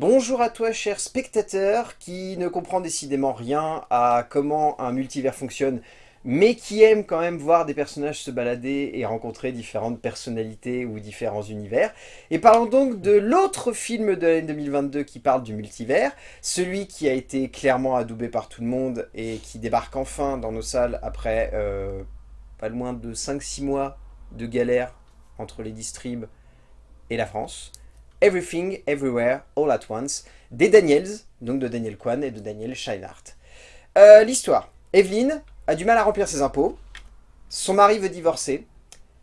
Bonjour à toi cher spectateur qui ne comprend décidément rien à comment un multivers fonctionne mais qui aime quand même voir des personnages se balader et rencontrer différentes personnalités ou différents univers. Et parlons donc de l'autre film de l'année 2022 qui parle du multivers, celui qui a été clairement adoubé par tout le monde et qui débarque enfin dans nos salles après euh, pas loin de 5-6 mois de galère entre les distribs et la France. Everything, Everywhere, All at Once, des Daniels, donc de Daniel Kwan et de Daniel Scheinhardt. Euh, l'histoire. Evelyn a du mal à remplir ses impôts, son mari veut divorcer,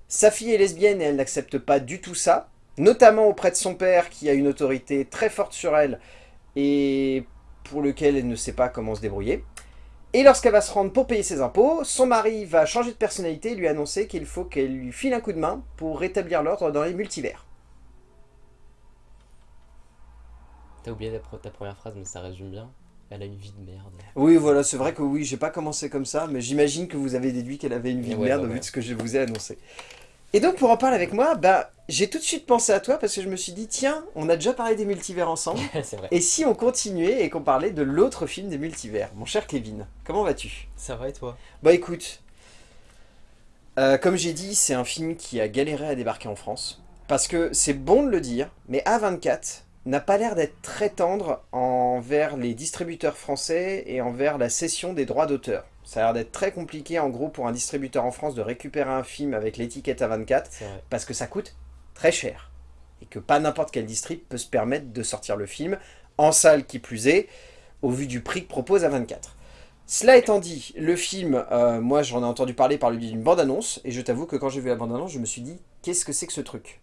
sa fille est lesbienne et elle n'accepte pas du tout ça, notamment auprès de son père qui a une autorité très forte sur elle et pour lequel elle ne sait pas comment se débrouiller. Et lorsqu'elle va se rendre pour payer ses impôts, son mari va changer de personnalité et lui annoncer qu'il faut qu'elle lui file un coup de main pour rétablir l'ordre dans les multivers. T'as oublié ta, première phrase, mais ça résume bien. Elle a une vie de merde. Oui, voilà, c'est vrai que oui, j'ai pas commencé comme ça, mais j'imagine que vous avez déduit qu'elle avait une vie de merde vu ce que je vous ai annoncé. Et donc, pour en parler avec moi, bah, j'ai tout de suite pensé à toi parce que je me suis dit, tiens, on a déjà parlé des multivers ensemble. vrai. Et si on continuait et qu'on parlait de l'autre film des multivers Mon cher Kevin, comment vas-tu? Ça va et toi? Bah écoute, euh, comme j'ai dit, c'est un film qui a galéré à débarquer en France. Parce que c'est bon de le dire, mais A24, n'a pas l'air d'être très tendre envers les distributeurs français et envers la cession des droits d'auteur. Ça a l'air d'être très compliqué en gros pour un distributeur en France de récupérer un film avec l'étiquette A24 parce que ça coûte très cher. Et que pas n'importe quel distrib peut se permettre de sortir le film, en salle qui plus est, au vu du prix que propose A24. Cela étant dit, le film, euh, moi j'en ai entendu parler par le biais d'une bande-annonce, et je t'avoue que quand j'ai vu la bande-annonce, je me suis dit, qu'est-ce que c'est que ce truc?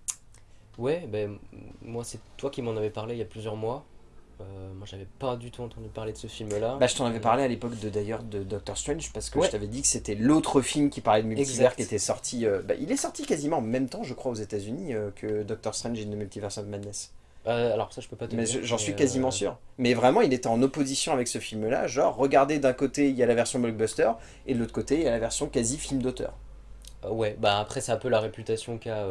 Ouais, ben, moi c'est toi qui m'en avais parlé il y a plusieurs mois. Euh, moi j'avais pas du tout entendu parler de ce film-là. Bah je t'en avais parlé à l'époque de d'ailleurs de Doctor Strange parce que je t'avais dit que c'était l'autre film qui parlait de multivers qui était sorti. Euh, bah, il est sorti quasiment en même temps je crois aux états unis euh, que Doctor Strange et The Multiverse of Madness. alors ça je peux pas te Mais j'en suis quasiment sûr. Mais vraiment il était en opposition avec ce film-là. Genre regardez d'un côté il y a la version blockbuster et de l'autre côté il y a la version quasi film d'auteur. Ouais bah après c'est un peu la réputation qu'a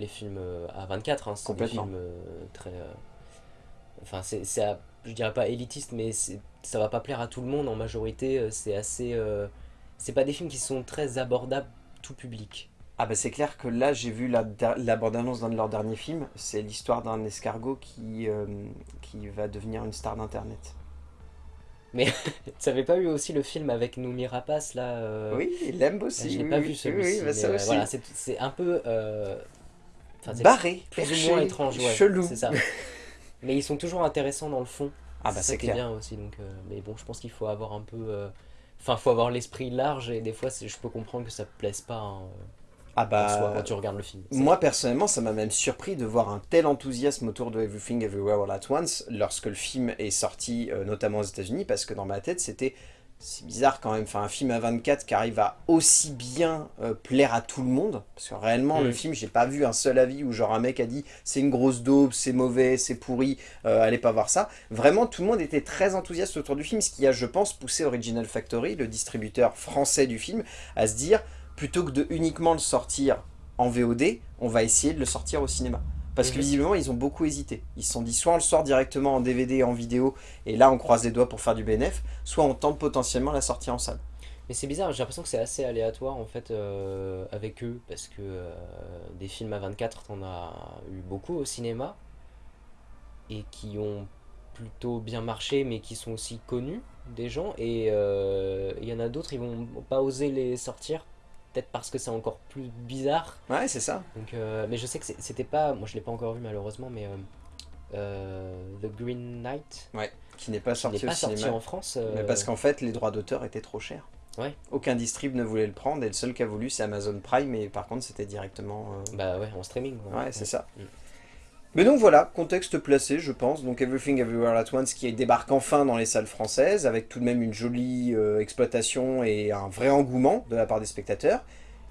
les films euh, à 24. Hein, c'est des films euh, très... Euh, enfin, c'est, je dirais pas élitiste, mais ça va pas plaire à tout le monde en majorité. C'est assez... c'est pas des films qui sont très abordables tout public. Ah bah c'est clair que là j'ai vu la, la bande-annonce d'un de leurs derniers films, c'est l'histoire d'un escargot qui, qui va devenir une star d'internet. Mais tu n'avais pas eu aussi le film avec Noumi Rapace là Oui, il l'aime aussi. J'ai pas vu celui-ci. Oui, ça voilà, c'est un peu barré, plus ou moins étrange, chelou. C'est ça. mais ils sont toujours intéressants dans le fond. Ah bah c'est bien aussi. Donc, euh, mais bon, je pense qu'il faut avoir un peu... Euh, enfin, faut avoir l'esprit large et des fois, je peux comprendre que ça te plaise pas hein, ah bah, quand tu regardes le film. Moi, personnellement, ça m'a même surpris de voir un tel enthousiasme autour de Everything Everywhere All At Once lorsque le film est sorti, euh, notamment aux états unis parce que dans ma tête, c'était c'est bizarre quand même, enfin un film à 24 qui arrive à aussi bien euh, plaire à tout le monde, parce que réellement le mm. film, j'ai pas vu un seul avis où genre un mec a dit c'est une grosse daube, c'est mauvais, c'est pourri, euh, allez pas voir ça. Vraiment tout le monde était très enthousiaste autour du film, ce qui a je pense poussé Original Factory, le distributeur français du film, à se dire plutôt que de uniquement le sortir en VOD, on va essayer de le sortir au cinéma. Parce que visiblement, ils ont beaucoup hésité. Ils se sont dit, soit on le sort directement en DVD et en vidéo, et là on croise les doigts pour faire du BNF, soit on tente potentiellement la sortie en salle. Mais c'est bizarre, j'ai l'impression que c'est assez aléatoire en fait euh, avec eux, parce que euh, des films à 24, on a eu beaucoup au cinéma, et qui ont plutôt bien marché, mais qui sont aussi connus des gens, et euh, il y en a d'autres, ils vont pas oser les sortir peut-être parce que c'est encore plus bizarre. Ouais, c'est ça. Donc, euh, mais je sais que c'était pas, moi je l'ai pas encore vu malheureusement, mais euh, euh, The Green Knight. Ouais, qui n'est pas sorti au cinéma. en France. Mais parce qu'en fait, les droits d'auteur étaient trop chers. Ouais. Aucun distrib ne voulait le prendre et le seul qui a voulu c'est Amazon Prime, mais par contre c'était directement... Bah ouais, en streaming. Ouais, c'est ça. Mm. Mais donc voilà, contexte placé, je pense. Donc Everything Everywhere at Once qui débarque enfin dans les salles françaises, avec tout de même une jolie euh, exploitation et un vrai engouement de la part des spectateurs.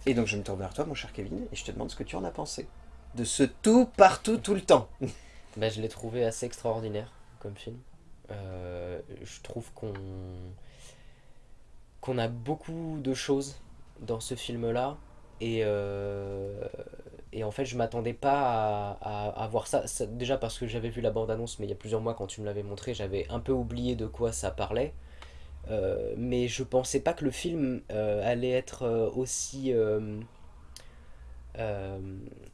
Et donc je me tourne vers toi, mon cher Kevin, et je te demande ce que tu en as pensé. De ce tout, partout, tout le temps. bah, je l'ai trouvé assez extraordinaire comme film. Euh, je trouve qu'on qu'on a beaucoup de choses dans ce film-là. Et, euh, Et en fait, je m'attendais pas à, voir ça. Déjà parce que j'avais vu la bande-annonce, mais il y a plusieurs mois quand tu me l'avais montré, j'avais un peu oublié de quoi ça parlait. Euh, mais je pensais pas que le film euh, allait être euh, aussi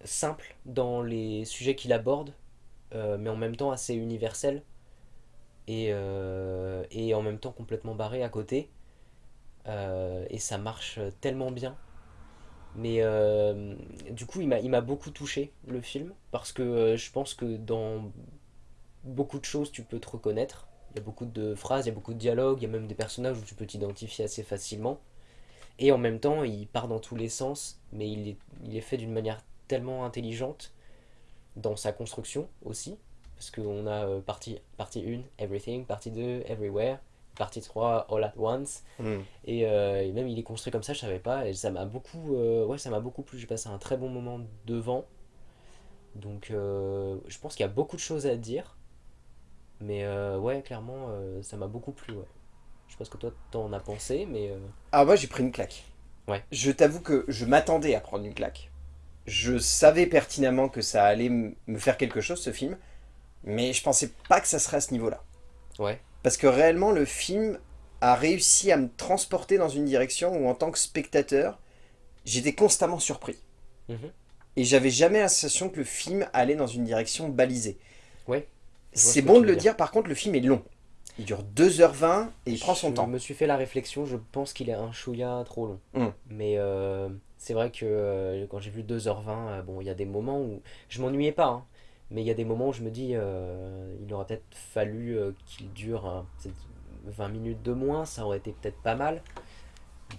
simple dans les sujets qu'il aborde, mais en même temps assez universel et, et en même temps complètement barré à côté. Et ça marche tellement bien. Mais euh, du coup, il m'a, beaucoup touché, le film, parce que euh, je pense que dans beaucoup de choses, tu peux te reconnaître. Il y a beaucoup de phrases, il y a beaucoup de dialogues, il y a même des personnages où tu peux t'identifier assez facilement. Et en même temps, il part dans tous les sens, mais il est, il est fait d'une manière tellement intelligente dans sa construction aussi. Parce qu'on a euh, partie, partie 1, Everything, partie 2, Everywhere, partie 3, All at Once. Hmm. Et, euh, et même il est construit comme ça, je savais pas. Et ça m'a beaucoup, euh, ouais, ça m'a beaucoup plu. J'ai passé un très bon moment devant. Donc euh, je pense qu'il y a beaucoup de choses à dire. Mais ouais, clairement, ça m'a beaucoup plu. Ouais. Je ce que toi t'en as pensé, mais Ah, moi j'ai pris une claque. Ouais. Je t'avoue que je m'attendais à prendre une claque. Je savais pertinemment que ça allait me faire quelque chose, ce film. Mais je pensais pas que ça serait à ce niveau-là. ouais, Parce que réellement, le film a réussi à me transporter dans une direction où, en tant que spectateur, j'étais constamment surpris. Mhm. Et j'avais jamais la sensation que le film allait dans une direction balisée. Ouais, je C'est ce bon de le dire. dire, par contre, le film est long. Il dure 2h20 et il prend son je temps. me suis fait la réflexion, je pense qu'il est un chouïa trop long. Mm. Mais euh, c'est vrai que euh, quand j'ai vu 2h20, euh, bon, il y a des moments où je m'ennuyais pas, hein, mais il y a des moments où je me dis, euh, il aurait peut-être fallu euh, qu'il dure peut-être 20 minutes de moins, ça aurait été peut-être pas mal.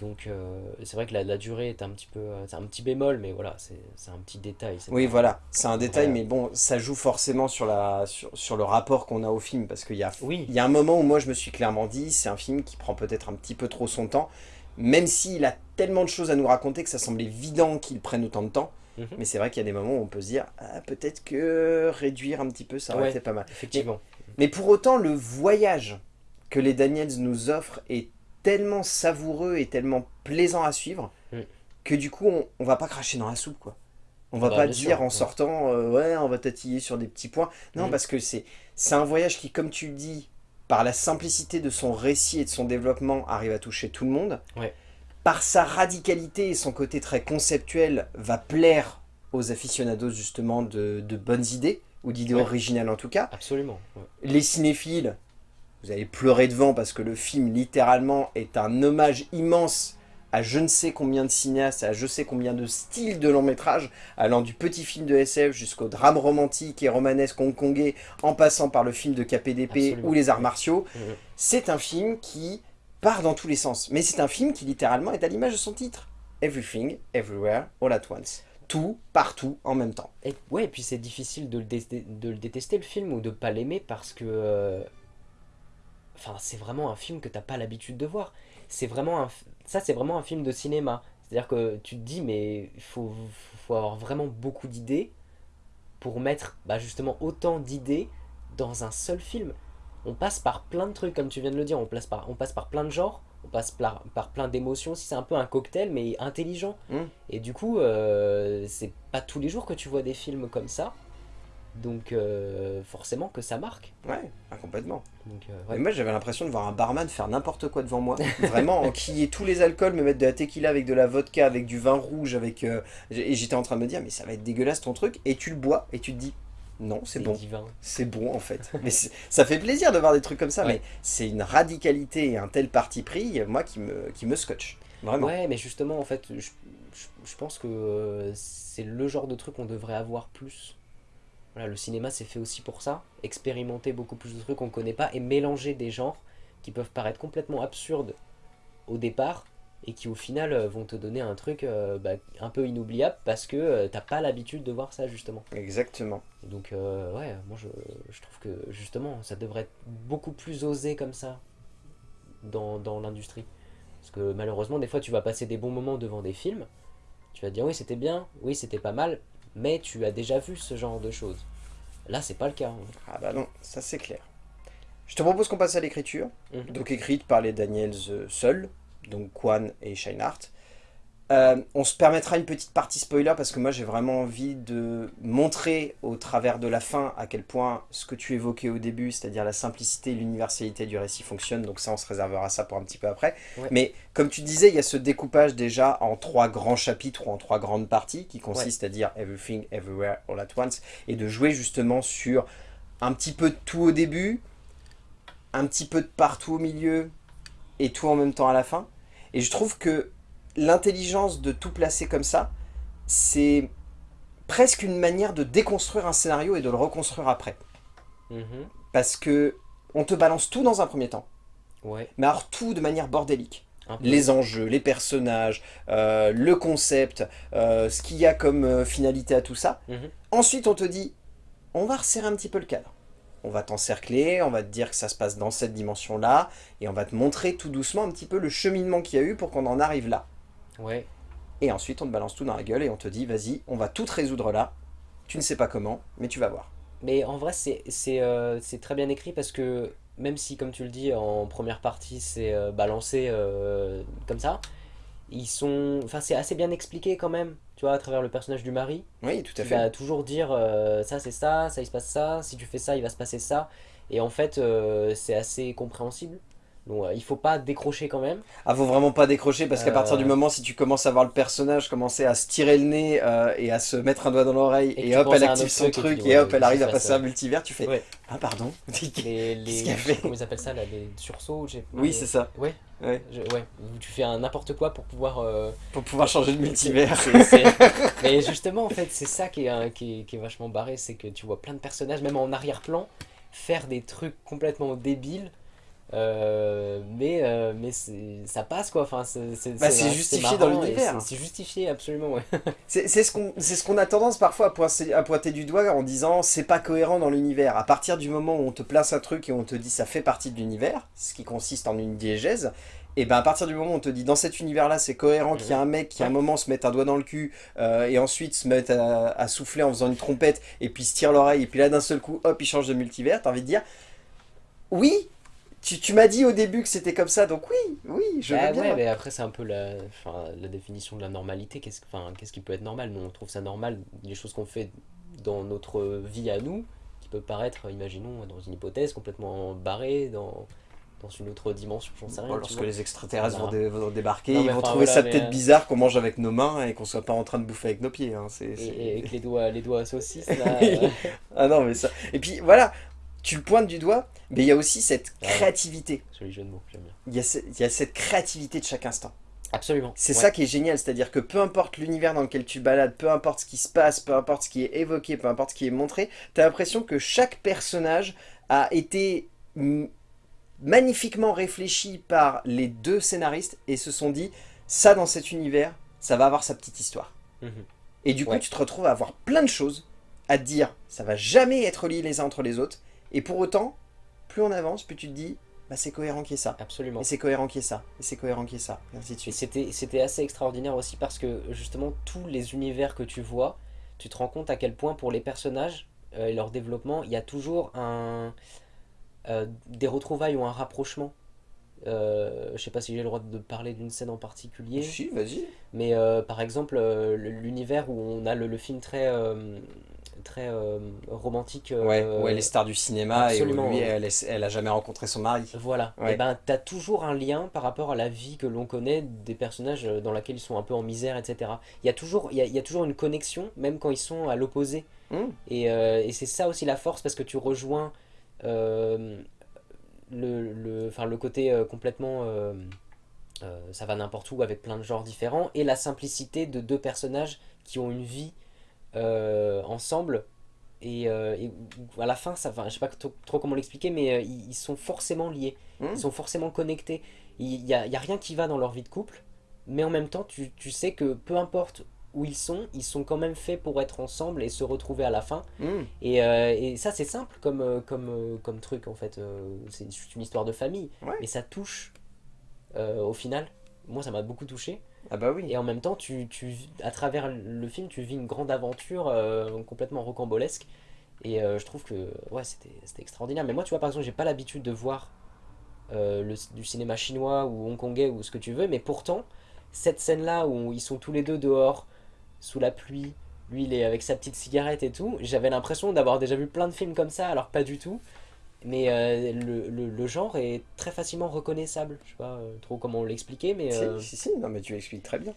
Donc euh, c'est vrai que la, la durée est un petit peu, euh, c'est un petit bémol, mais voilà, c'est un petit détail. Oui, pas- voilà, c'est un détail, mais bon, ça joue forcément sur, la, sur, sur le rapport qu'on a au film, parce qu'il y a, Oui. il y a un moment où moi je me suis clairement dit, c'est un film qui prend peut-être un petit peu trop son temps, même s'il a tellement de choses à nous raconter que ça semble évident qu'il prenne autant de temps, Mhm. mais c'est vrai qu'il y a des moments où on peut se dire, ah, peut-être que réduire un petit peu, ça aurait Ouais. été pas mal. Effectivement. Mais pour autant, le voyage que les Daniels nous offrent est tellement savoureux et tellement plaisant à suivre Mm. que du coup, on, on va pas cracher dans la soupe, quoi. On va Bah, pas dire sûr, en ouais. sortant, euh, ouais, on va tatiller sur des petits points. Non, Mm. parce que c'est c'est un voyage qui, comme tu le dis, par la simplicité de son récit et de son développement, arrive à toucher tout le monde. Ouais. Par sa radicalité et son côté très conceptuel, va plaire aux aficionados justement de, de bonnes idées, ou d'idées Ouais. originales en tout cas Absolument. ouais. les cinéphiles, vous allez pleurer devant parce que le film littéralement est un hommage immense à je ne sais combien de cinéastes, à je sais combien de styles de long métrage, allant du petit film de SF jusqu'au drame romantique et romanesque hongkongais, en passant par le film de KPDP Absolument. ou les arts martiaux. C'est un film qui part dans tous les sens, mais c'est un film qui littéralement est à l'image de son titre. Everything, Everywhere, All at Once. Tout, partout, en même temps. Et, ouais, et puis c'est difficile de le, détester le film ou de pas l'aimer parce que. euh, Enfin, c'est vraiment un film que t'as pas l'habitude de voir. C'est vraiment un. Ça, c'est vraiment un film de cinéma. C'est-à-dire que tu te dis, mais il faut, faut avoir vraiment beaucoup d'idées pour mettre bah, justement autant d'idées dans un seul film. On passe par plein de trucs, comme tu viens de le dire, on passe par, on passe par plein de genres, on passe par, par plein d'émotions. Si c'est un peu un cocktail, mais intelligent. Mm. Et du coup, euh, c'est pas tous les jours que tu vois des films comme ça. Donc euh, forcément que ça marque. Ouais, ah, complètement. Donc, euh, Et moi j'avais l'impression de voir un barman faire n'importe quoi devant moi. Vraiment, enquiller tous les alcools, me mettre de la tequila avec de la vodka, avec du vin rouge, avec... Et j'étais en train de me dire, mais ça va être dégueulasse ton truc. Et tu le bois et tu te dis, non, c'est bon. C'est bon en fait. mais ça fait plaisir de voir des trucs comme ça, Ouais. mais c'est une radicalité et un tel parti pris, moi, qui me, qui me scotche. Vraiment. Ouais, mais justement, en fait, je, je- je pense que euh, c'est le genre de truc qu'on devrait avoir plus. Voilà, le cinéma c'est fait aussi pour ça, expérimenter beaucoup plus de trucs qu'on connaît pas et mélanger des genres qui peuvent paraître complètement absurdes au départ et qui au final euh, vont te donner un truc euh, bah, un peu inoubliable parce que euh, t'as pas l'habitude de voir ça justement. Exactement. Et donc euh, ouais, moi je, je trouve que justement ça devrait être beaucoup plus osé comme ça dans, dans l'industrie. Parce que malheureusement des fois tu vas passer des bons moments devant des films, tu vas te dire oui c'était bien, oui c'était pas mal, mais tu as déjà vu ce genre de choses. Là c'est pas le cas. hein. Ah bah non, ça c'est clair. Je te propose qu'on passe à l'écriture. Mhm. donc écrite par les Daniels seuls, donc Kwan et Scheinhardt. Euh, on se permettra une petite partie spoiler parce que moi j'ai vraiment envie de montrer au travers de la fin à quel point ce que tu évoquais au début, c'est-à-dire la simplicité et l'universalité du récit fonctionne, donc ça on se réservera ça pour un petit peu après. Ouais. Mais comme tu disais, il y a ce découpage déjà en trois grands chapitres ou en trois grandes parties qui consiste à dire Everything, Everywhere, All at Once et de jouer justement sur un petit peu de tout au début, un petit peu de partout au milieu et tout en même temps à la fin. Et je trouve que l'intelligence de tout placer comme ça, c'est presque une manière de déconstruire un scénario et de le reconstruire après. Mhm. Parce que on te balance tout dans un premier temps, Ouais. mais alors tout de manière bordélique. Les enjeux, les personnages, euh, le concept, euh, ce qu'il y a comme euh, finalité à tout ça. Mhm. Ensuite, on te dit, on va resserrer un petit peu le cadre. On va t'encercler, on va te dire que ça se passe dans cette dimension-là, et on va te montrer tout doucement un petit peu le cheminement qu'il y a eu pour qu'on en arrive là. Ouais. Et ensuite, on te balance tout dans la gueule et on te dit, vas-y, on va tout te résoudre là. Tu ne sais pas comment, mais tu vas voir. Mais en vrai, c'est euh, c'est très bien écrit parce que même si, comme tu le dis, en première partie, c'est euh, balancé euh, comme ça, ils sont... Enfin, c'est assez bien expliqué quand même, tu vois, à travers le personnage du mari. Oui, tout à fait. vas toujours dire euh, ça c'est ça, ça il se passe ça, si tu fais ça il va se passer ça. Et en fait euh, c'est assez compréhensible. Donc euh, il faut pas décrocher quand même. Ah, faut vraiment pas décrocher parce qu'à Euh. partir du moment si tu commences à voir le personnage commencer à se tirer le nez euh, et à se mettre un doigt dans l'oreille Et hop elle active son truc et truc hop elle arrive à se passer passe, un multivers tu fais Ouais. ah pardon Les, les, Qu'est-ce qu'il a fait Comment ils appellent ça là Les sursauts oui les- c'est ça Ouais, ouais. je- ouais. Où tu fais un n'importe quoi pour pouvoir. pour pouvoir changer de multivers Mais justement en fait c'est ça qui est, qui, est, qui est vachement barré, c'est que tu vois plein de personnages, même en arrière-plan, faire des trucs complètement débiles. Euh, mais euh, mais ça passe quoi. Enfin c'est Bah, justifié dans l'univers. c'est- justifié absolument ouais. C'est c'est ce qu'on c'est ce qu'on a tendance parfois à pointer, à pointer du doigt en disant c'est pas cohérent dans l'univers. À partir du moment où on te place un truc et on te dit ça fait partie de l'univers ce qui consiste en une diégèse et ben à partir du moment où on te dit dans cet univers là c'est cohérent qu'il y a un mec qui à un moment se mette un doigt dans le cul euh, et ensuite se mette à, à souffler en faisant une trompette et puis se tire l'oreille et puis là d'un seul coup hop il change de multivers t'as envie de dire oui tu, tu m'as dit au début que c'était comme ça donc oui oui je Bah veux bien ouais, mais après c'est un peu la, enfin, la définition de la normalité. Qu'est-ce qu'est-ce qui peut être normal? Nous on trouve ça normal, les choses qu'on fait dans notre vie à nous, qui peut paraître, imaginons, dans une hypothèse complètement barrée, dans, dans une autre dimension, j'en sais rien. Lorsque vois. les extraterrestres vont, Voilà. dé- vont débarquer, Non, ils vont enfin, trouver voilà, ça peut-être euh, bizarre qu'on mange avec nos mains et qu'on soit pas en train de bouffer avec nos pieds. hein, c'est- Et, avec les doigts, les doigts à saucisse là. Euh, Ah non mais ça. Et puis voilà, tu le pointes du doigt, mais il y a aussi cette Ouais. créativité. joli jeu de mots, j'aime bien. Il y, a ce- il y a cette créativité de chaque instant. Absolument. C'est ouais. ça qui est génial, c'est-à-dire que peu importe l'univers dans lequel tu balades, peu importe ce qui se passe, peu importe ce qui est évoqué, peu importe ce qui est montré, t'as l'impression que chaque personnage a été magnifiquement réfléchi par les deux scénaristes et se sont dit, ça dans cet univers, ça va avoir sa petite histoire. Mhm. Et du coup, Ouais. tu te retrouves à avoir plein de choses à te dire, ça va jamais être lié les uns entre les autres, et pour autant, plus on avance, plus tu te dis, bah c'est cohérent qu'il y ait ça. Absolument. Et c'est cohérent qu'il y ait ça, et c'est cohérent qu'il y ait ça, et ainsi de suite. c'était c'était assez extraordinaire aussi parce que justement tous les univers que tu vois, tu te rends compte à quel point pour les personnages euh, et leur développement, il y a toujours un euh, des retrouvailles ou un rapprochement. Euh, je sais pas si j'ai le droit de parler d'une scène en particulier, Si, vas-y. mais euh, par exemple le- l'univers où on a le, le film très très euh, romantique. euh, Ouais, où elle est star du cinéma absolument, et où lui, elle, est- elle a jamais rencontré son mari. Voilà, Ouais. et ben t'as toujours un lien par rapport à la vie que l'on connaît des personnages euh, dans laquelle ils sont un peu en misère, etc. Il y a toujours, il y a, il y a toujours une connexion, même quand ils sont à l'opposé. Hmm. Et, euh, et c'est ça aussi la force parce que tu rejoins le, le, le côté complètement ça va n'importe où avec plein de genres différents et la simplicité de deux personnages qui ont une vie euh, ensemble et, euh, et à la fin ça va je sais pas trop, comment l'expliquer mais euh, ils, ils sont forcément liés Hmm. ils sont forcément connectés il y a, rien qui va dans leur vie de couple mais en même temps tu, tu sais que peu importe où ils sont ils sont quand même faits pour être ensemble et se retrouver à la fin Hmm. et, et ça c'est simple comme, comme, comme truc en fait c'est juste une histoire de famille Ouais. mais ça touche euh, au final moi ça m'a beaucoup touché Ah bah oui. et en même temps, tu, tu, à travers le film, tu vis une grande aventure euh, complètement rocambolesque. Et euh, je trouve que ouais, c'était extraordinaire. Mais moi, tu vois, par exemple, j'ai pas l'habitude de voir euh, le, du cinéma chinois ou hongkongais ou ce que tu veux. Mais pourtant, cette scène-là où ils sont tous les deux dehors, sous la pluie, lui il est avec sa petite cigarette et tout, j'avais l'impression d'avoir déjà vu plein de films comme ça, alors pas du tout. Mais euh, le, le- le genre est très facilement reconnaissable. Je sais pas euh, trop comment l'expliquer, mais... Si, euh, si, si, non mais tu l'expliques très bien.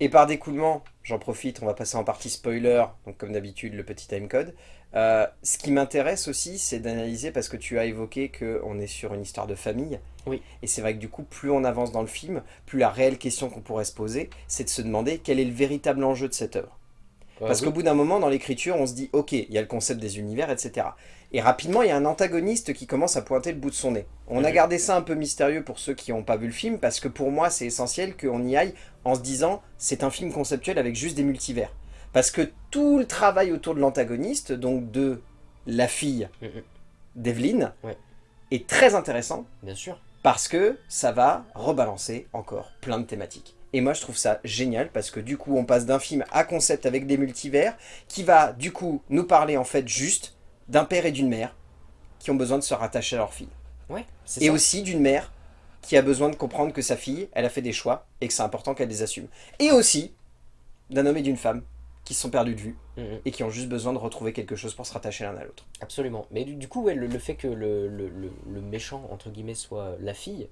Et par découlement, j'en profite, on va passer en partie spoiler, donc comme d'habitude le petit timecode. Euh, ce qui m'intéresse aussi, c'est d'analyser, parce que tu as évoqué qu'on est sur une histoire de famille. Oui. Et c'est vrai que du coup, plus on avance dans le film, plus la réelle question qu'on pourrait se poser, c'est de se demander quel est le véritable enjeu de cette œuvre. ouais, Parce oui. qu'au bout d'un moment, dans l'écriture, on se dit, ok, il y a le concept des univers, etc. Et rapidement, il y a un antagoniste qui commence à pointer le bout de son nez. On a Mhm. gardé ça un peu mystérieux pour ceux qui n'ont pas vu le film, parce que pour moi, c'est essentiel qu'on y aille en se disant, c'est un film conceptuel avec juste des multivers. Parce que tout le travail autour de l'antagoniste, donc de la fille Mhm. d'Evelyn, Ouais. est très intéressant, Bien sûr. parce que ça va rebalancer encore plein de thématiques. Et moi je trouve ça génial parce que du coup on passe d'un film à concept avec des multivers qui va du coup nous parler en fait juste d'un père et d'une mère qui ont besoin de se rattacher à leur fille. Ouais, c'est Et ça. aussi d'une mère qui a besoin de comprendre que sa fille, elle a fait des choix et que c'est important qu'elle les assume. Et aussi d'un homme et d'une femme qui se sont perdus de vue Mhm. et qui ont juste besoin de retrouver quelque chose pour se rattacher l'un à l'autre. Absolument. Mais du, du coup, ouais, le, le fait que le, le- le- le méchant, entre guillemets, soit la fille,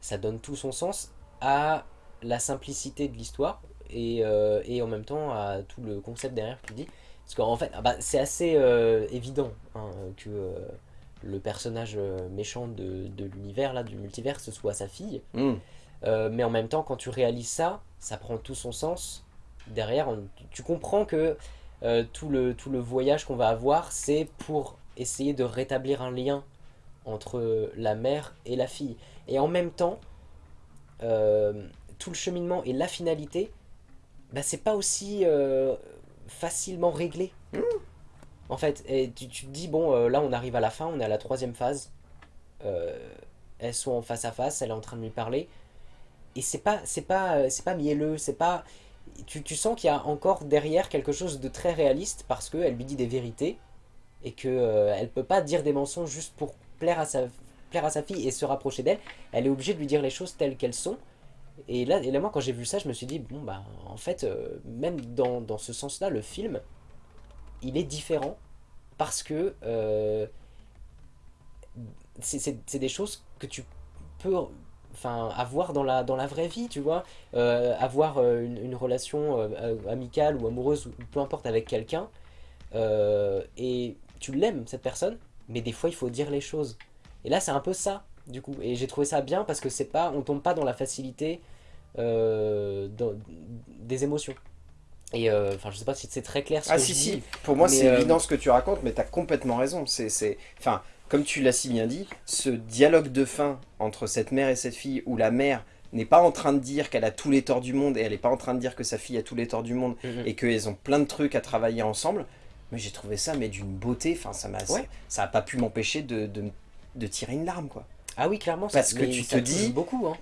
ça donne tout son sens à la simplicité de l'histoire et, euh, et en même temps à tout le concept derrière que tu dis. Parce qu'en fait, ah bah, c'est assez euh, évident hein, que euh, le personnage euh, méchant de, de l'univers, là, du multivers, ce soit sa fille. Hmm. Euh, mais en même temps, quand tu réalises ça, ça prend tout son sens. Derrière, on- tu comprends que tout, le, tout le voyage qu'on va avoir, c'est pour essayer de rétablir un lien entre la mère et la fille. Et en même temps, tout le cheminement et la finalité, bah, c'est pas aussi euh, facilement réglé. En fait, et tu, tu te dis, bon, euh, là on arrive à la fin, on est à la troisième phase. Euh, elles sont en face à face, elle est en train de lui parler. Et c'est pas, c'est pas, euh, c'est pas mielleux, c'est pas. Tu, tu sens qu'il y a encore derrière quelque chose de très réaliste parce qu'elle lui dit des vérités et que euh, elle peut pas dire des mensonges juste pour plaire à sa, plaire à sa fille et se rapprocher d'elle. Elle est obligée de lui dire les choses telles qu'elles sont. Et là, et là, moi, quand j'ai vu ça, je me suis dit, bon, bah, en fait, euh, même dans, dans ce sens-là, le film, il est différent parce que euh, c'est- des choses que tu peux enfin, avoir dans la, dans la vraie vie, tu vois. Euh, avoir euh, une, relation amicale ou amoureuse, ou peu importe, avec quelqu'un, et tu l'aimes, cette personne, mais des fois, il faut dire les choses. Et là, c'est un peu ça, du coup. Et j'ai trouvé ça bien parce que c'est pas, on tombe pas dans la facilité euh, dans- des émotions. Et euh, enfin, je sais pas si c'est très clair ce Ah que si je si, dis. pour moi c'est euh, évident ce que tu racontes, mais tu as complètement raison. C'est, c'est... Enfin, comme tu l'as si bien dit, ce dialogue de fin entre cette mère et cette fille, où la mère n'est pas en train de dire qu'elle a tous les torts du monde, et elle n'est pas en train de dire que sa fille a tous les torts du monde, Mhm. et qu'elles ont plein de trucs à travailler ensemble, mais j'ai trouvé ça mais d'une beauté, enfin ça m'a Ouais. ça a pas pu m'empêcher de, de, de tirer une larme quoi. Ah oui, clairement, Parce que tu te dis- beaucoup, hein.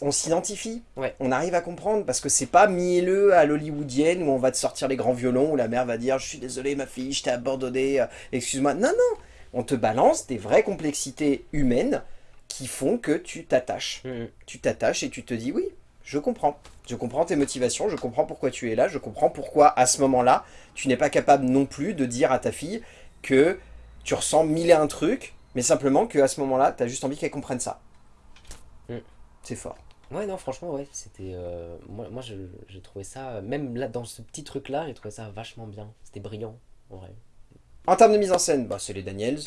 On s'identifie, Ouais. on arrive à comprendre, parce que c'est pas mielleux à l'hollywoodienne où on va te sortir les grands violons, où la mère va dire « je suis désolé ma fille, je t'ai abandonné, euh, excuse-moi ». Non, non, on te balance des vraies complexités humaines qui font que tu t'attaches. Mhm. Tu t'attaches et tu te dis « oui, je comprends. Je comprends tes motivations, je comprends pourquoi tu es là, je comprends pourquoi à ce moment-là, tu n'es pas capable non plus de dire à ta fille que tu ressens mille et un trucs, mais simplement qu'à ce moment-là, tu as juste envie qu'elle comprenne ça. Mm. C'est fort. Ouais, non, franchement, ouais, c'était. euh, moi, moi je- j'ai trouvé ça. Même là, dans ce petit truc-là, j'ai trouvé ça vachement bien. C'était brillant, en vrai. En termes de mise en scène, bah, c'est les Daniels.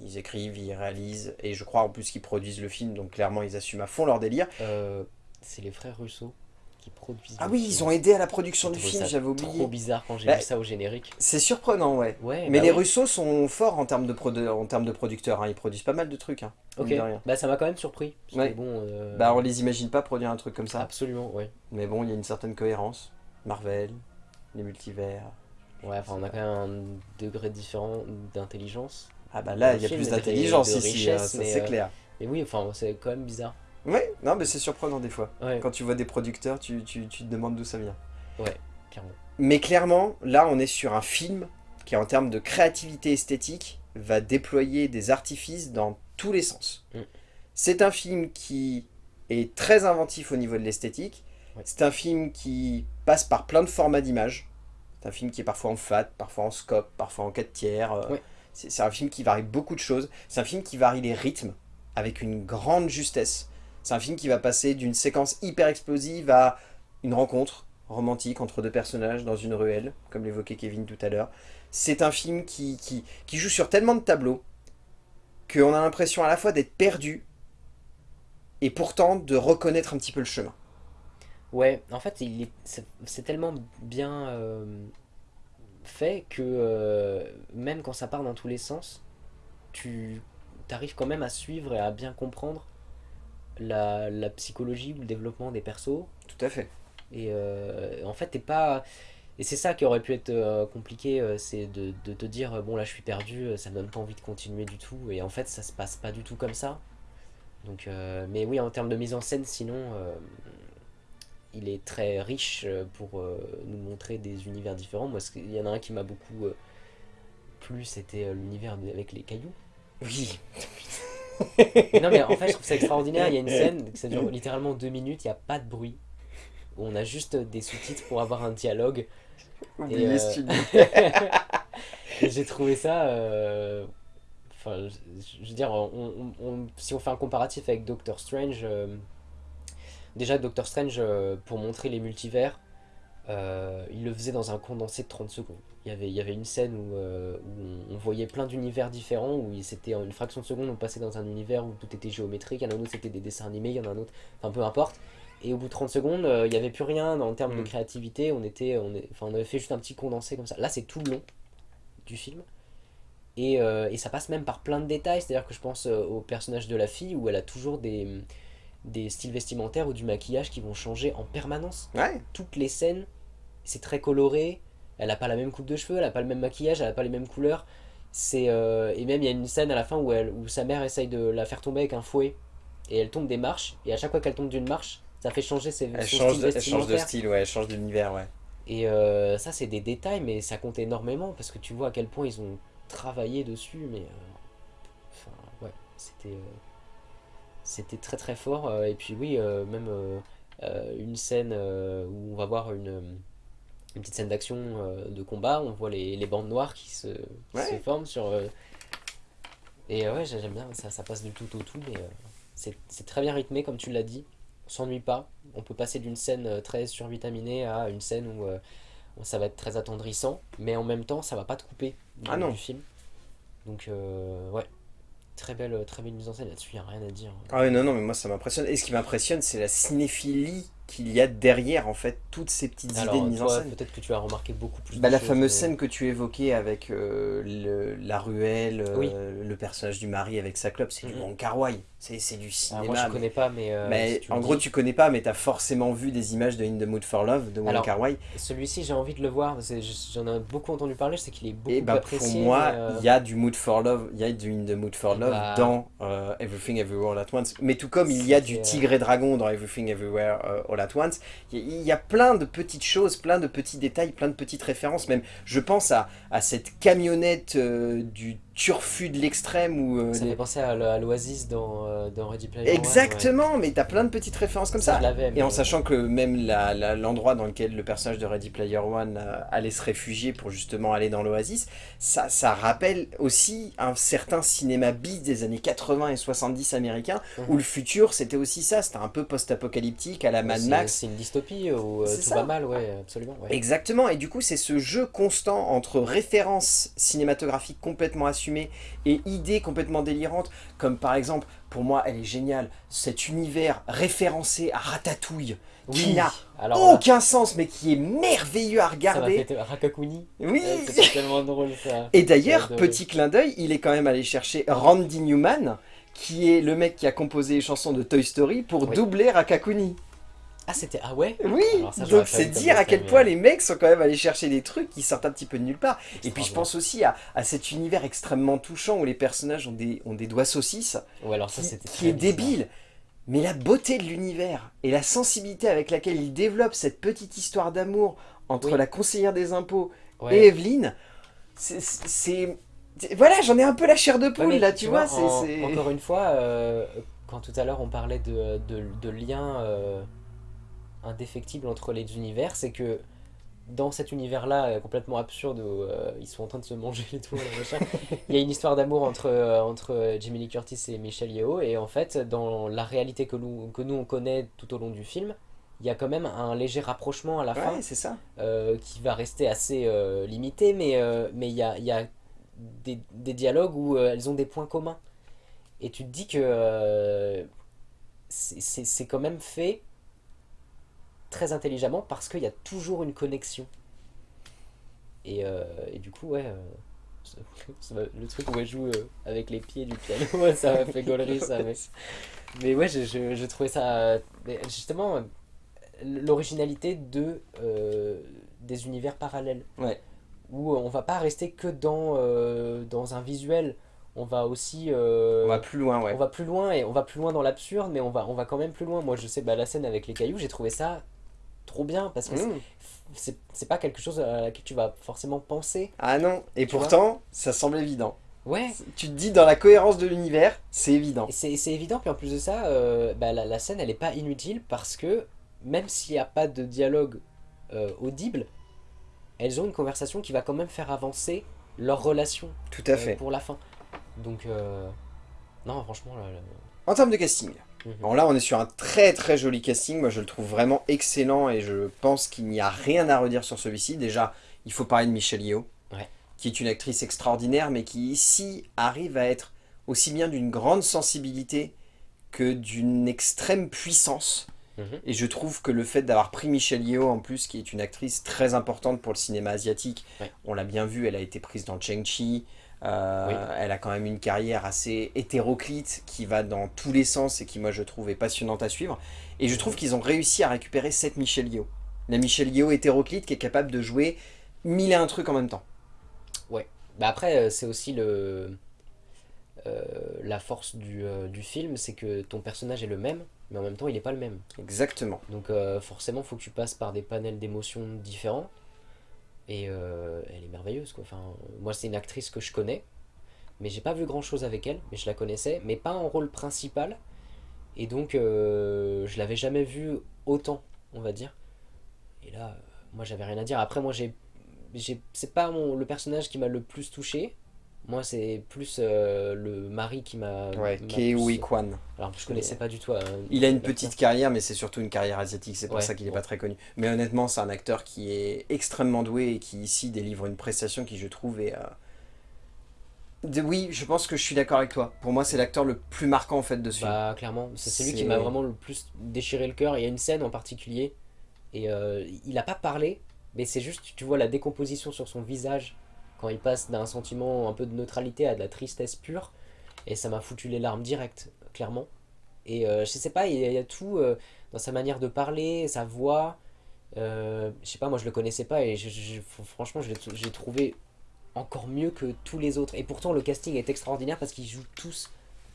Ils écrivent, ils réalisent, et je crois en plus qu'ils produisent le film, donc clairement ils assument à fond leur délire. Euh, c'est les frères Russo qui produisent. Ah oui, ils ont aidé à la production du film, j'avais oublié. trop bizarre quand j'ai Bah, vu ça au générique. C'est surprenant, ouais. Ouais, Mais bah les oui. Russos sont forts en termes de, produ- en termes de producteurs, hein. ils produisent pas mal de trucs. Hein, Ok, bah ça m'a quand même surpris. Ouais. bon, euh, Bah on les imagine pas produire un truc comme ça. Absolument, ouais. Mais bon, il y a une certaine cohérence. Marvel, les multivers. Ouais, enfin, on a quand même un degré différent d'intelligence. Ah bah là, il y a plus d'intelligence ici, hein, c'est euh, clair. Mais oui, enfin, c'est quand même bizarre. Ouais, non mais c'est surprenant des fois. Ouais, Quand tu vois des producteurs, tu, tu, tu te demandes d'où ça vient. clairement. Mais clairement, là, on est sur un film qui, en termes de créativité esthétique, va déployer des artifices dans tous les sens. Mm. C'est un film qui est très inventif au niveau de l'esthétique, Ouais. C'est un film qui passe par plein de formats d'images. C'est un film qui est parfois en fat, parfois en scope, parfois en 4 tiers. euh, Ouais. C'est un film qui varie beaucoup de choses. C'est un film qui varie les rythmes avec une grande justesse. C'est un film qui va passer d'une séquence hyper explosive à une rencontre romantique entre deux personnages dans une ruelle, comme l'évoquait Kevin tout à l'heure. C'est un film qui, joue sur tellement de tableaux qu'on a l'impression à la fois d'être perdu et pourtant de reconnaître un petit peu le chemin. Ouais, en fait, c'est tellement bien euh, fait que euh, même quand ça part dans tous les sens, tu arrives quand même à suivre et à bien comprendre la, la psychologie ou le développement des persos. Tout à fait. Et euh, en fait, t'es pas. Et c'est ça qui aurait pu être euh, compliqué, euh, c'est de, de te dire, bon là je suis perdu, ça me donne pas envie de continuer du tout. Et en fait, ça se passe pas du tout comme ça. Donc, euh, mais oui, en termes de mise en scène, sinon, euh, il est très riche pour euh, nous montrer des univers différents. Moi, il y en a un qui m'a beaucoup plu, c'était l'univers avec les cailloux. Oui. Non, mais en fait, je trouve ça extraordinaire. Il y a une scène, ça dure littéralement deux minutes, il n'y a pas de bruit. Où on a juste des sous-titres pour avoir un dialogue. Euh, j'ai trouvé ça. euh, Enfin, je, je veux dire, on- on- on- si on fait un comparatif avec Doctor Strange, euh, déjà Doctor Strange, euh, pour montrer les multivers, euh, il le faisait dans un condensé de 30 secondes. Il y avait, il y avait une scène où, euh, où on, on voyait plein d'univers différents, où c'était en une fraction de seconde, on passait dans un univers où tout était géométrique, il y en a un autre c'était des dessins animés, il y en a un autre, enfin peu importe. Et au bout de 30 secondes, euh, il n'y avait plus rien en termes de Mm. créativité, on, était, on, est, on avait fait juste un petit condensé comme ça. Là c'est tout le long du film. Et, et ça passe même par plein de détails, c'est-à-dire que je pense au personnage de la fille où elle a toujours des, des styles vestimentaires ou du maquillage qui vont changer en permanence Ouais. toutes les scènes, c'est très coloré. Elle a pas la même coupe de cheveux, elle a pas le même maquillage, elle a pas les mêmes couleurs. C'est euh, et même il y a une scène à la fin où elle, où sa mère essaye de la faire tomber avec un fouet et elle tombe des marches et à chaque fois qu'elle tombe d'une marche, ça fait changer ses Elle son change, style de, elle change de style, ouais, elle change d'univers, ouais. Et euh, ça c'est des détails mais ça compte énormément parce que tu vois à quel point ils ont travaillé dessus mais euh, enfin ouais c'était euh, c'était très très fort euh, et puis oui même une scène où on va voir une, une petite scène d'action euh, de combat on voit les, les bandes noires qui se, qui Ouais. se forment sur euh, et euh, ouais j'ai- j'aime bien ça, ça passe du tout au tout mais euh, c'est très bien rythmé comme tu l'as dit on s'ennuie pas on peut passer d'une scène très survitaminée à une scène où où ça va être très attendrissant mais en même temps ça va pas te couper du, Ah non. du film donc ouais très belle très belle mise en scène là-dessus y a rien à dire Ah ouais, non, non, mais moi ça m'impressionne. Et ce qui m'impressionne, c'est la cinéphilie qu'il y a derrière, en fait, toutes ces petites alors idées de mise en scène. peut-être que tu as remarqué beaucoup plus Bah, de la choses, fameuse mais- scène que tu évoquais avec euh, le- la ruelle, euh, le personnage du mari avec sa clope, c'est du Mhm. Wong Kar Wai. C'est du Alors, cinéma. moi je mais- connais pas mais, euh, mais si tu en gros, dis- tu connais pas, mais t'as forcément vu des images de In the Mood for Love de Wong Alors, Kar Wai. celui-ci j'ai envie de le voir j'en ai beaucoup entendu parler je sais qu'il est beaucoup Et bah, pour apprécié moi, mais, euh, il y a du Mood for Love, il y a du In the Mood for Love Bah. dans Everything Everywhere All at Once. Mais tout comme il y a du Tigre et Dragon dans Everything Everywhere euh, At Once, il y, a- plein de petites choses, plein de petits détails, plein de petites références. Même, je pense à, à cette camionnette euh, du turfu de l'extrême où euh, ça les- fait penser à, l'Oasis dans, euh, dans Ready Player One, ouais. Exactement, mais t'as plein de petites références comme Ça, Et mais- en sachant que même l'endroit dans lequel le personnage de Ready Player One euh, allait se réfugier pour justement aller dans l'Oasis, ça, ça rappelle aussi un certain cinéma bis des années 80 et 70 américains, Mhm. où le futur c'était aussi ça, c'était un peu post-apocalyptique à la Mad Max. C'est une dystopie où euh, tout ça. va mal, ouais, absolument. ouais. Exactement, et du coup c'est ce jeu constant entre références cinématographiques complètement assumées et idées complètement délirantes, comme par exemple, pour moi elle est géniale, cet univers référencé à Ratatouille, qui n'a là, aucun sens mais qui est merveilleux à regarder. Rakakuni. Oui C'était tellement drôle ça. Et d'ailleurs, petit clin d'œil, il est quand même allé chercher Randy Newman, qui est le mec qui a composé les chansons de Toy Story, pour Oui. doubler Rakakuni. Ah, c'était. Ah ouais Oui, Alors ça, j'aurais donc c'est dire à quel point les mecs sont quand même allés chercher des trucs qui sortent un petit peu de nulle part. Et puis je pense aussi à, à cet univers extrêmement touchant où les personnages ont des, ont des doigts saucisses, Ouais, alors ça, qui, c'était. qui est débile. Mais la beauté de l'univers et la sensibilité avec laquelle il développe cette petite histoire d'amour entre Oui. la conseillère des impôts Ouais. et Evelyne, c'est... Voilà, j'en ai un peu la chair de poule là, tu, vois, en- Encore une fois, euh, quand tout à l'heure on parlait de, de, de liens euh, indéfectible entre les univers, c'est que dans cet univers-là euh, complètement absurde où euh, ils sont en train de se manger et tout, il y a une histoire d'amour entre, euh, entre Jamie Lee Curtis et Michelle Yeoh, et en fait, dans la réalité que nous, que nous on connaît tout au long du film, il y a quand même un léger rapprochement à la fin Ouais, ça. euh, qui va rester assez limité, mais mais il y a, y a des, des dialogues où elles ont des points communs. Et tu te dis que c'est quand même fait très intelligemment parce qu'il y a toujours une connexion. Et, euh, et du coup, ouais, euh, le truc où elle joue euh, avec les pieds du piano, ça m'a fait gaulerie ça. Mais, mais ouais, je, je, je trouvais ça. justement, l'originalité de, des univers parallèles. Ouais. Où on va pas rester que dans, dans un visuel, on va aussi. euh, On va plus loin, ouais. on va plus loin et on va plus loin dans l'absurde, mais on va, on va quand même plus loin. Moi, je sais, bah, la scène avec les cailloux, j'ai trouvé ça trop bien parce que c'est- Mmh. c'est pas quelque chose à laquelle tu vas forcément penser. Ah non, et pourtant, ça semble évident. Ouais, Tu te dis, dans la cohérence de l'univers, c'est évident. et c'est évident. Puis en plus de ça, euh, bah, la, la scène elle est pas inutile parce que même s'il n'y a pas de dialogue euh, audible, elles ont une conversation qui va quand même faire avancer leur relation Tout à euh, fait. pour la fin. Donc, non, franchement, là, là- En termes de casting, Mhm. bon là on est sur un très très joli casting, moi je le trouve vraiment excellent et je pense qu'il n'y a rien à redire sur celui-ci. Déjà, il faut parler de Michelle Yeoh, Ouais. qui est une actrice extraordinaire mais qui ici arrive à être aussi bien d'une grande sensibilité que d'une extrême puissance. Mhm. Et je trouve que le fait d'avoir pris Michelle Yeoh en plus, qui est une actrice très importante pour le cinéma asiatique, Ouais. on l'a bien vu, elle a été prise dans Cheng-Chi, euh, Oui. elle a quand même une carrière assez hétéroclite qui va dans tous les sens et qui moi je trouve est passionnante à suivre. Et je trouve qu'ils ont réussi à récupérer cette Michelle Yeoh. La Michelle Yeoh hétéroclite qui est capable de jouer mille et un trucs en même temps. Bah après, euh, c'est aussi le euh, la force du, euh, du film, c'est que ton personnage est le même, mais en même temps, il n'est pas le même. Exactement. Donc forcément, faut que tu passes par des panels d'émotions différents. Et euh, elle est merveilleuse, quoi. Moi, c'est une actrice que je connais, mais j'ai pas vu grand-chose avec elle, mais je la connaissais, mais pas en rôle principal. Et donc, euh, je l'avais jamais vue autant, on va dire. Et là, euh, moi, j'avais rien à dire. Après, moi, j'ai, c'est pas le personnage qui m'a le plus touché. Moi, c'est plus euh, le mari qui m'a. Ouais, Kei Kwan. Alors, je connaissais pas du tout. hein, Il a une petite carrière, mais c'est surtout une carrière asiatique, c'est pour Ouais, ça qu'il n'est bon. pas très connu. Mais honnêtement, c'est un acteur qui est extrêmement doué et qui ici délivre une prestation qui, je trouve, est... euh, de- Oui, je pense que je suis d'accord avec toi. Pour moi, c'est l'acteur le plus marquant en fait de ce film. Bah clairement, c'est celui qui m'a vraiment le plus déchiré le cœur. Il y a une scène en particulier et euh, il a pas parlé, mais c'est juste tu vois la décomposition sur son visage quand il passe d'un sentiment un peu de neutralité à de la tristesse pure et ça m'a foutu les larmes directes, clairement. Et euh, je sais pas, il y a, tout euh, dans sa manière de parler, sa voix. euh, je sais pas, moi je le connaissais pas et franchement je trouvé encore mieux que tous les autres. Et pourtant le casting est extraordinaire parce qu'ils jouent tous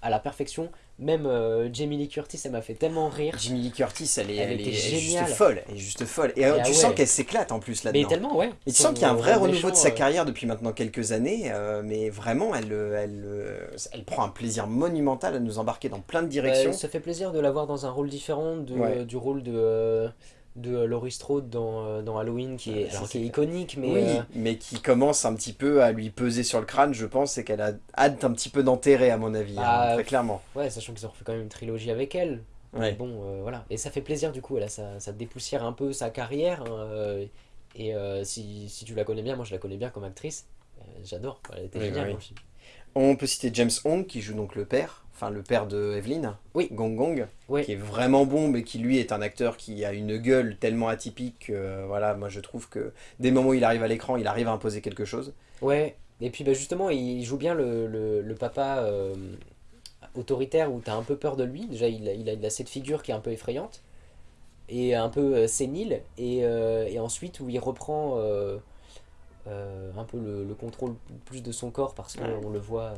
à la perfection. Même euh, Jamie Lee Curtis, elle m'a fait tellement rire. Jimmy Lee Curtis, elle est, Elle est- juste folle. Elle est juste folle. Et, euh, ah tu ouais. sens qu'elle s'éclate en plus Mais là-dedans. tellement, ouais. Et tu sens qu'il y a un vrai renouveau de sa euh, carrière depuis maintenant quelques années, euh, mais vraiment, elle, elle, elle prend un plaisir monumental à nous embarquer dans plein de directions. bah, ça fait plaisir de la voir dans un rôle différent de, Ouais. du rôle de, de Laurie Strode dans, euh, dans Halloween, qui est, Ouais, ça, alors, qui est iconique, mais oui, euh, mais qui commence un petit peu à lui peser sur le crâne, je pense, et qu'elle a hâte un petit peu d'enterrer, à mon avis, hein, Ah, très clairement. ouais, sachant qu'ils ont refait quand même une trilogie avec elle. Ouais. Bon, euh, voilà. Et ça fait plaisir du coup, là, ça, ça dépoussière un peu sa carrière. hein, euh, et euh, si, si tu la connais bien, moi je la connais bien comme actrice, euh, j'adore, elle était Oui, géniale oui. On peut citer James Hong, qui joue donc le père, enfin le père de Evelyn, Oui. Gong Gong, Oui. qui est vraiment bon, mais qui lui est un acteur qui a une gueule tellement atypique, que, euh, voilà, moi je trouve que dès le moment où il arrive à l'écran, il arrive à imposer quelque chose. Ouais, et puis bah, justement, il joue bien le, le, le papa euh, autoritaire où t'as un peu peur de lui. Déjà, il a, il a, il a cette figure qui est un peu effrayante et un peu euh, sénile. Et, et ensuite, où il reprend un peu le, le contrôle plus de son corps parce qu'on le voit euh,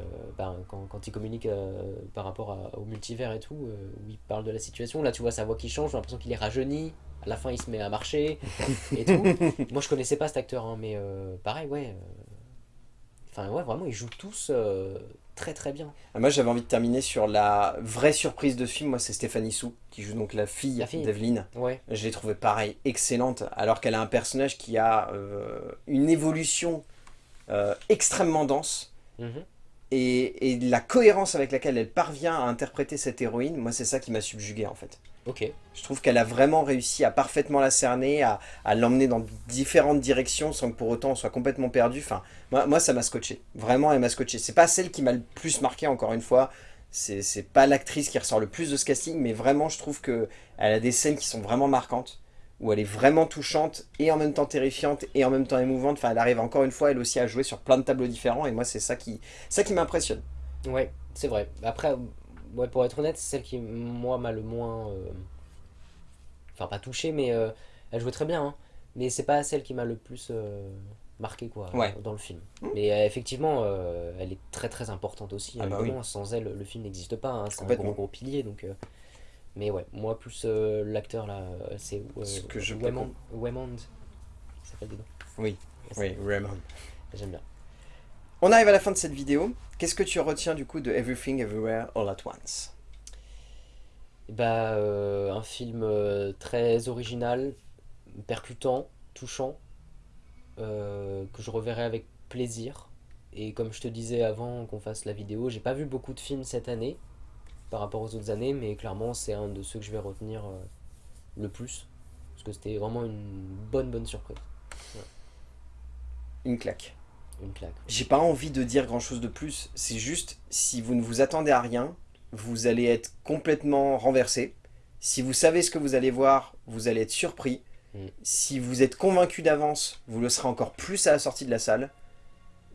euh, ben, quand, quand il communique euh, par rapport à- au multivers et tout, euh, où il parle de la situation. Là, tu vois sa voix qui change, j'ai l'impression qu'il est rajeuni. À la fin, il se met à marcher et tout. Moi, je connaissais pas cet acteur, hein, mais euh, pareil, ouais. Enfin, ouais, vraiment, ils jouent tous euh, très très bien. Ah, Moi j'avais envie de terminer sur la vraie surprise de ce film, moi c'est Stéphanie Sou, qui joue donc la fille, La fille. d'Evelyn. Ouais. Je l'ai trouvée pareil, excellente, alors qu'elle a un personnage qui a euh, une évolution euh, extrêmement dense. Mhm. Et, et la cohérence avec laquelle elle parvient à interpréter cette héroïne, moi c'est ça qui m'a subjugué en fait. Ok. Je trouve qu'elle a vraiment réussi à parfaitement la cerner, à, à l'emmener dans différentes directions sans que pour autant on soit complètement perdu. Enfin, moi, moi ça m'a scotché. Vraiment, elle m'a scotché. C'est pas celle qui m'a le plus marqué, encore une fois. C'est pas l'actrice qui ressort le plus de ce casting, mais vraiment, je trouve que elle a des scènes qui sont vraiment marquantes, où elle est vraiment touchante, et en même temps terrifiante, et en même temps émouvante. Enfin, elle arrive encore une fois, elle aussi, à jouer sur plein de tableaux différents, et moi, c'est ça qui, ça qui m'impressionne. Ouais, c'est vrai. Après, ouais, pour être honnête, c'est celle qui, moi, m'a le moins. euh, Enfin, pas touché, mais euh, elle jouait très bien. hein. Mais c'est pas celle qui m'a le plus euh, marqué, quoi, Ouais. dans le film. Mais euh, effectivement, elle est très très importante aussi. Ah bah. Sans elle, le film n'existe pas. hein. C'est un gros gros pilier, donc. euh, Mais ouais, moi, plus l'acteur là, c'est Ce que je peux Waymond. Waymond, il s'appelle dedans. Oui, oui, Raymond. J'aime bien. On arrive à la fin de cette vidéo. Qu'est-ce que tu retiens du coup de Everything Everywhere All at Once? Bah, euh, un film euh, très original, percutant, touchant, euh, que je reverrai avec plaisir. Et comme je te disais avant qu'on fasse la vidéo, j'ai pas vu beaucoup de films cette année par rapport aux autres années, mais clairement c'est un de ceux que je vais retenir le plus. Parce que c'était vraiment une bonne bonne surprise. Une claque. Une claque. J'ai pas envie de dire grand chose de plus, c'est juste si vous ne vous attendez à rien, vous allez être complètement renversé. Si vous savez ce que vous allez voir, vous allez être surpris. Mm. Si vous êtes convaincu d'avance, vous le serez encore plus à la sortie de la salle.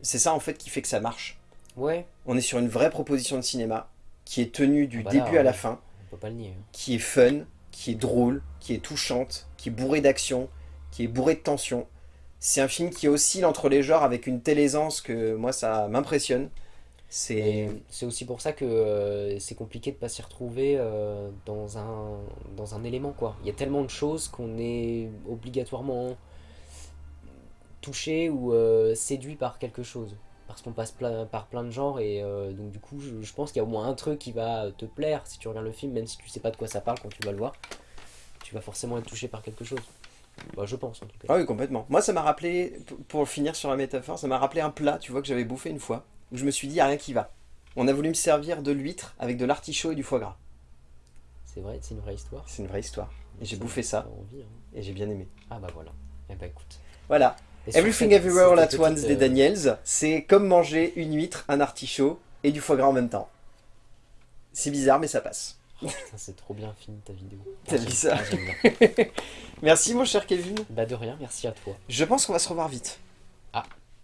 C'est ça en fait qui fait que ça marche. Ouais, On est sur une vraie proposition de cinéma qui est tenue du Ah bah là, début à la fin, on peut pas le nier. hein. qui est fun, qui est drôle, qui est touchante, qui est bourrée d'action, qui est bourrée de tension. C'est un film qui oscille entre les genres avec une telle aisance que moi ça m'impressionne. C'est aussi pour ça que euh, c'est compliqué de pas s'y retrouver euh, dans, un, dans un élément quoi. Il y a tellement de choses qu'on est obligatoirement touché ou euh, séduit par quelque chose. Parce qu'on passe plein- par plein de genres et donc du coup je, je pense qu'il y a au moins un truc qui va te plaire si tu regardes le film, même si tu sais pas de quoi ça parle quand tu vas le voir. Tu vas forcément être touché par quelque chose. Bah, je pense en tout cas. Ah oui, complètement. Moi, ça m'a rappelé, pour finir sur la métaphore, ça m'a rappelé un plat, tu vois, que j'avais bouffé une fois, où je me suis dit, il a rien qui va. On a voulu me servir de l'huître avec de l'artichaut et du foie gras. C'est vrai, c'est une vraie histoire. C'est une vraie histoire. Et j'ai bouffé ça, envie, hein. et j'ai bien aimé. Ah bah voilà. Eh bah écoute. Voilà. Et Everything Everywhere All at Once des euh, Daniels, c'est comme manger une huître, un artichaut et du foie gras en même temps. C'est bizarre, mais ça passe. Putain, c'est trop bien fini ta vidéo. T'as Ah, vu j'aime- ça ah. Merci, mon cher Kevin. Bah de rien, merci à toi. Je pense qu'on va se revoir vite.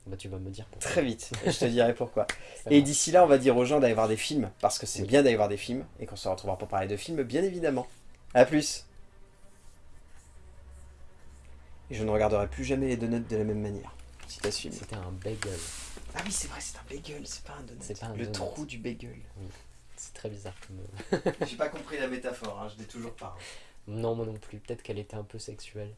Bah tu vas me dire pourquoi. Très vite. Je te dirai pourquoi. Et d'ici là, on va dire aux gens d'aller voir des films, parce que c'est Oui. bien d'aller voir des films, et qu'on se retrouvera pour parler de films, bien évidemment. A plus Et je ne regarderai plus jamais les donuts de la même manière. Si t'as suivi. C'était un bagel. Ah oui, c'est vrai, c'est un bagel, c'est pas un donut. C'est pas un Le donut. trou du bagel. C'est très bizarre comme... euh, J'ai pas compris la métaphore, hein, je l'ai toujours pas. Non moi non plus, peut-être qu'elle était un peu sexuelle.